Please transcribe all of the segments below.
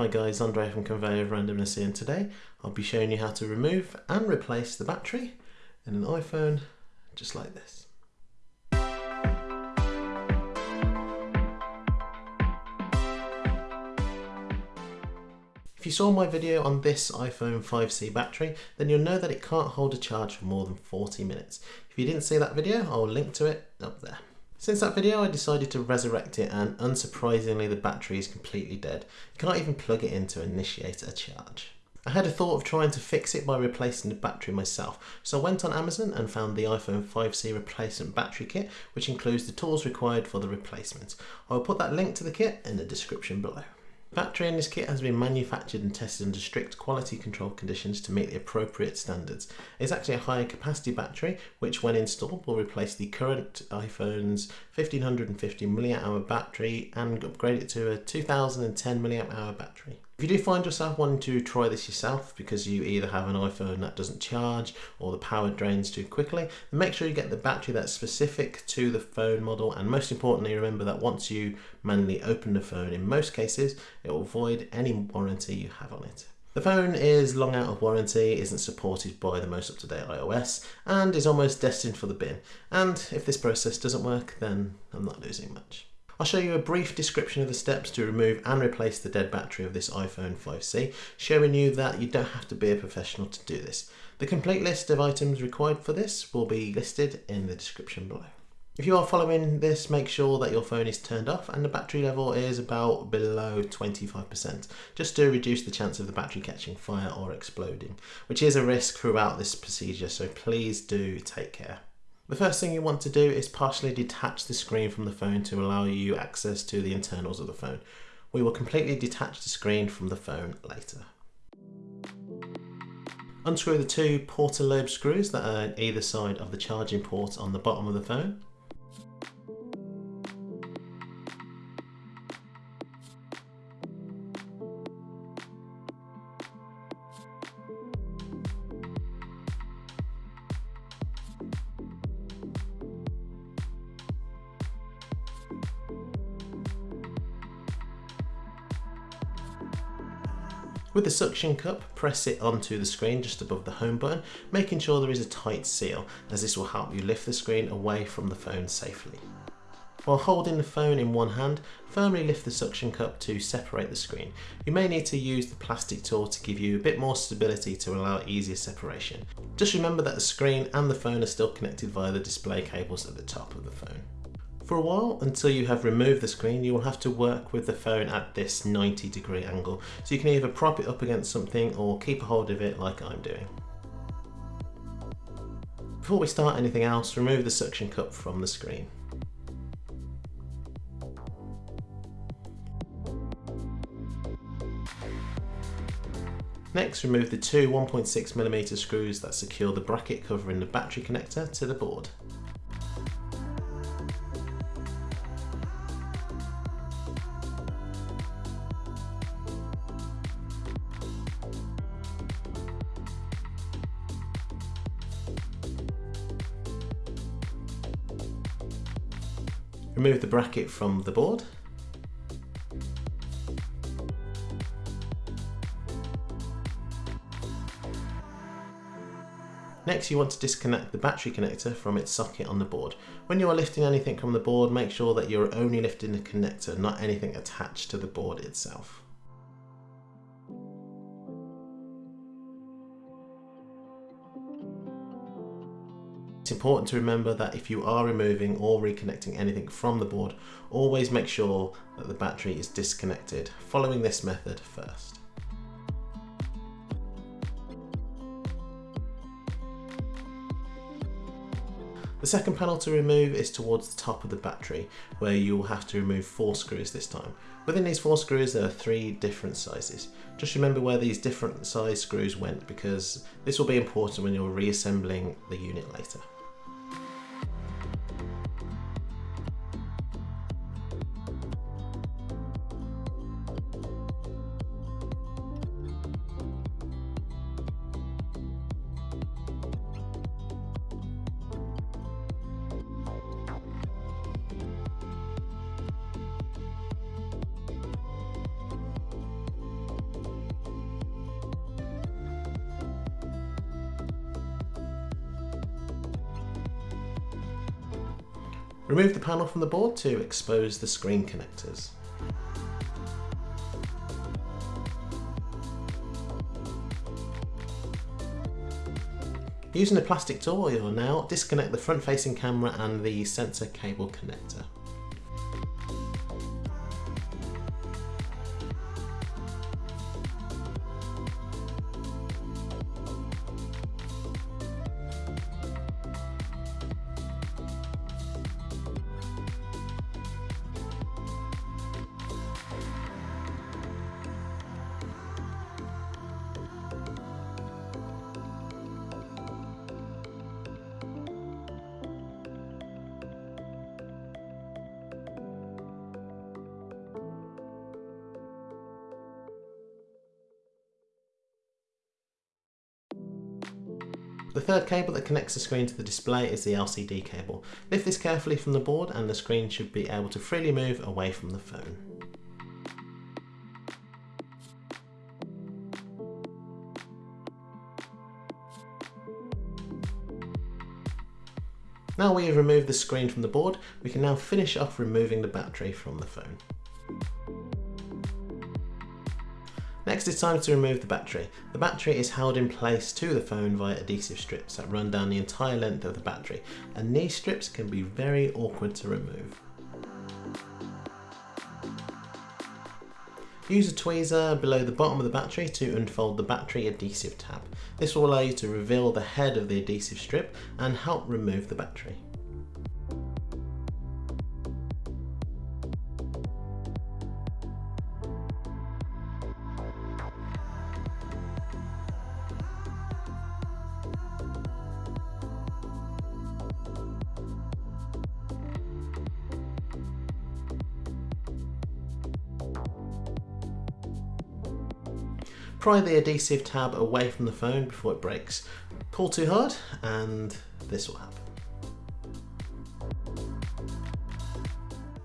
Hi guys, Andre from Conveyor of Randomness here and today I'll be showing you how to remove and replace the battery in an iPhone just like this. If you saw my video on this iPhone 5C battery, then you'll know that it can't hold a charge for more than 40 minutes. If you didn't see that video, I'll link to it up there. Since that video I decided to resurrect it and unsurprisingly the battery is completely dead. You can't even plug it in to initiate a charge. I had a thought of trying to fix it by replacing the battery myself, so I went on Amazon and found the iPhone 5C replacement battery kit, which includes the tools required for the replacement. I will put that link to the kit in the description below. Battery in this kit has been manufactured and tested under strict quality control conditions to meet the appropriate standards. It's actually a higher capacity battery which when installed will replace the current iPhone's 1550 mAh battery and upgrade it to a 2010 mAh battery. If you do find yourself wanting to try this yourself because you either have an iPhone that doesn't charge or the power drains too quickly, make sure you get the battery that's specific to the phone model and most importantly remember that once you manually open the phone in most cases it will void any warranty you have on it. The phone is long out of warranty, isn't supported by the most up-to-date iOS, and is almost destined for the bin. And if this process doesn't work, then I'm not losing much. I'll show you a brief description of the steps to remove and replace the dead battery of this iPhone 5C, showing you that you don't have to be a professional to do this. The complete list of items required for this will be listed in the description below. If you are following this, make sure that your phone is turned off and the battery level is about below 25%, just to reduce the chance of the battery catching fire or exploding, which is a risk throughout this procedure, so please do take care. The first thing you want to do is partially detach the screen from the phone to allow you access to the internals of the phone. We will completely detach the screen from the phone later. Unscrew the two pentalobe screws that are on either side of the charging port on the bottom of the phone. With the suction cup, press it onto the screen just above the home button, making sure there is a tight seal, as this will help you lift the screen away from the phone safely. While holding the phone in one hand, firmly lift the suction cup to separate the screen. You may need to use the plastic tool to give you a bit more stability to allow easier separation. Just remember that the screen and the phone are still connected via the display cables at the top of the phone. For a while, until you have removed the screen, you will have to work with the phone at this 90 degree angle. So you can either prop it up against something or keep a hold of it like I'm doing. Before we start anything else, remove the suction cup from the screen. Next, remove the two 1.6mm screws that secure the bracket covering the battery connector to the board. Remove the bracket from the board. Next you want to disconnect the battery connector from its socket on the board. When you are lifting anything from the board, make sure that you're only lifting the connector, not anything attached to the board itself. Important to remember that if you are removing or reconnecting anything from the board, always make sure that the battery is disconnected, following this method first. The second panel to remove is towards the top of the battery, where you will have to remove four screws this time. Within these four screws there are three different sizes. Just remember where these different size screws went because this will be important when you're reassembling the unit later. Remove the panel from the board to expose the screen connectors. Using a plastic tool, you'll now disconnect the front facing camera and the sensor cable connector. The third cable that connects the screen to the display is the LCD cable. Lift this carefully from the board and the screen should be able to freely move away from the phone. Now we have removed the screen from the board, we can now finish off removing the battery from the phone. Next it's time to remove the battery. The battery is held in place to the phone via adhesive strips that run down the entire length of the battery and these strips can be very awkward to remove. Use a tweezer below the bottom of the battery to unfold the battery adhesive tab. This will allow you to reveal the head of the adhesive strip and help remove the battery. Pry the adhesive tab away from the phone before it breaks. Pull too hard and this will happen.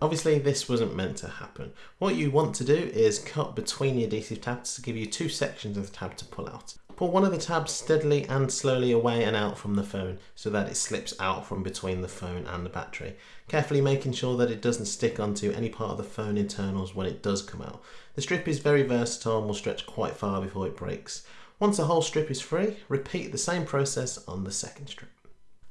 Obviously this wasn't meant to happen. What you want to do is cut between the adhesive tabs to give you two sections of the tab to pull out. Pull one of the tabs steadily and slowly away and out from the phone so that it slips out from between the phone and the battery, carefully making sure that it doesn't stick onto any part of the phone internals when it does come out. The strip is very versatile and will stretch quite far before it breaks. Once the whole strip is free, repeat the same process on the second strip.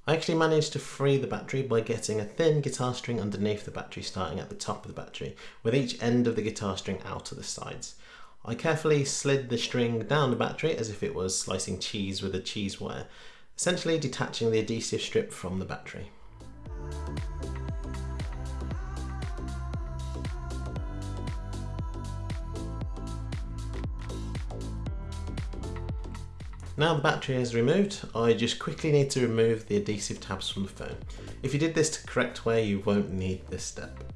I actually managed to free the battery by getting a thin guitar string underneath the battery starting at the top of the battery, with each end of the guitar string out to the sides. I carefully slid the string down the battery as if it was slicing cheese with a cheese wire, essentially detaching the adhesive strip from the battery. Now the battery is removed, I just quickly need to remove the adhesive tabs from the phone. If you did this the correct way, you won't need this step.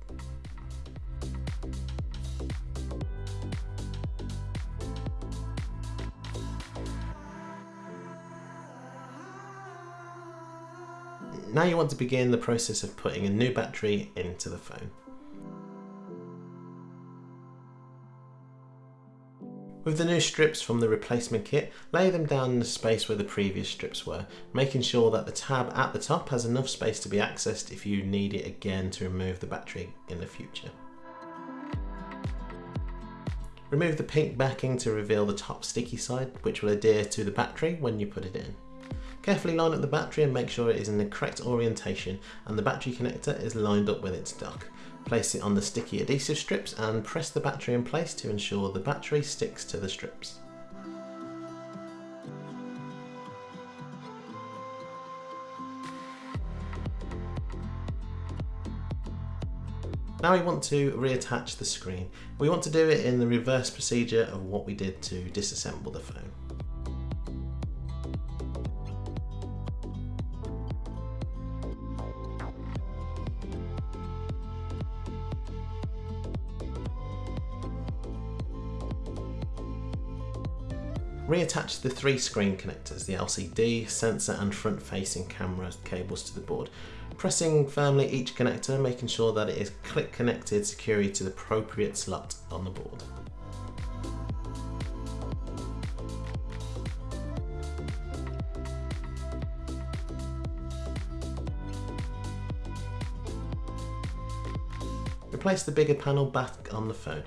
Now you want to begin the process of putting a new battery into the phone. With the new strips from the replacement kit, lay them down in the space where the previous strips were, making sure that the tab at the top has enough space to be accessed if you need it again to remove the battery in the future. Remove the pink backing to reveal the top sticky side, which will adhere to the battery when you put it in. Carefully line up the battery and make sure it is in the correct orientation and the battery connector is lined up with its dock. Place it on the sticky adhesive strips and press the battery in place to ensure the battery sticks to the strips. Now we want to reattach the screen. We want to do it in the reverse procedure of what we did to disassemble the phone. Reattach the three screen connectors, the LCD, sensor and front facing camera cables to the board, pressing firmly each connector, making sure that it is click connected securely to the appropriate slot on the board. replace the bigger panel back on the phone.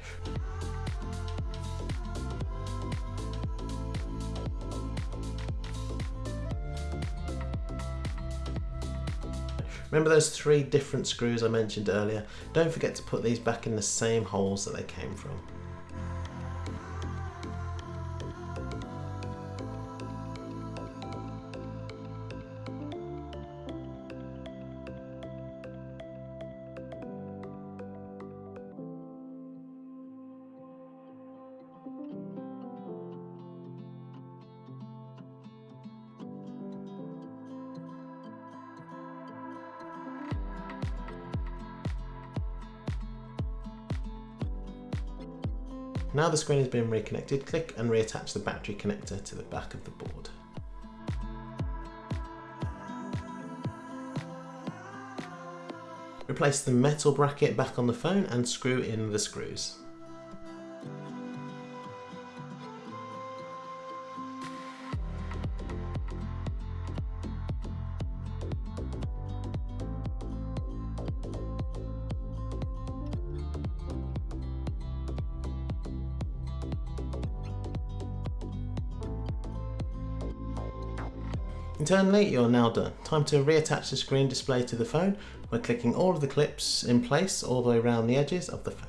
Remember those three different screws I mentioned earlier? Don't forget to put these back in the same holes that they came from. Now the screen has been reconnected, click and reattach the battery connector to the back of the board. Replace the metal bracket back on the phone and screw in the screws. Internally, you're now done. Time to reattach the screen display to the phone by clicking all of the clips in place all the way around the edges of the phone.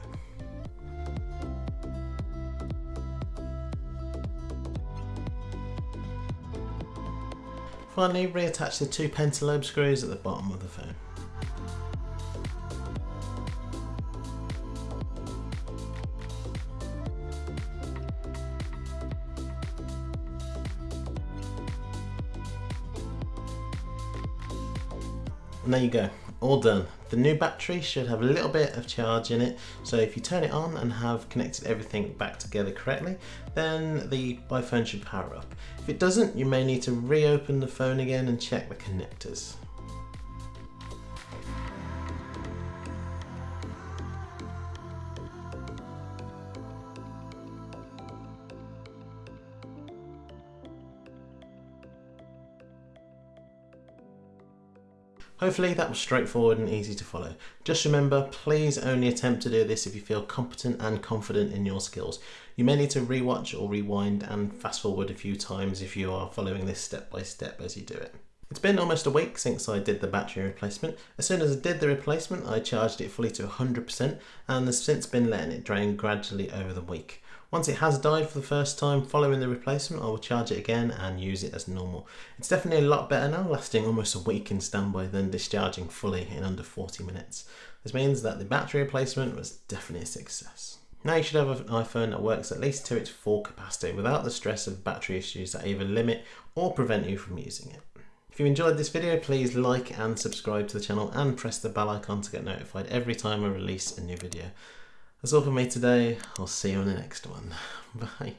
Finally, reattach the two pentalobe screws at the bottom of the phone. And there you go, all done. The new battery should have a little bit of charge in it, so if you turn it on and have connected everything back together correctly, then the iPhone should power up. If it doesn't, you may need to reopen the phone again and check the connectors. Hopefully that was straightforward and easy to follow. Just remember, please only attempt to do this if you feel competent and confident in your skills. You may need to rewatch or rewind and fast forward a few times if you are following this step by step as you do it. It's been almost a week since I did the battery replacement. As soon as I did the replacement, I charged it fully to 100% and has since been letting it drain gradually over the week. Once it has died for the first time following the replacement, I will charge it again and use it as normal. It's definitely a lot better now, lasting almost a week in standby than discharging fully in under 40 minutes. This means that the battery replacement was definitely a success. Now you should have an iPhone that works at least to its full capacity without the stress of battery issues that either limit or prevent you from using it. If you enjoyed this video, please like and subscribe to the channel and press the bell icon to get notified every time I release a new video. That's all for me today. I'll see you on the next one. Bye.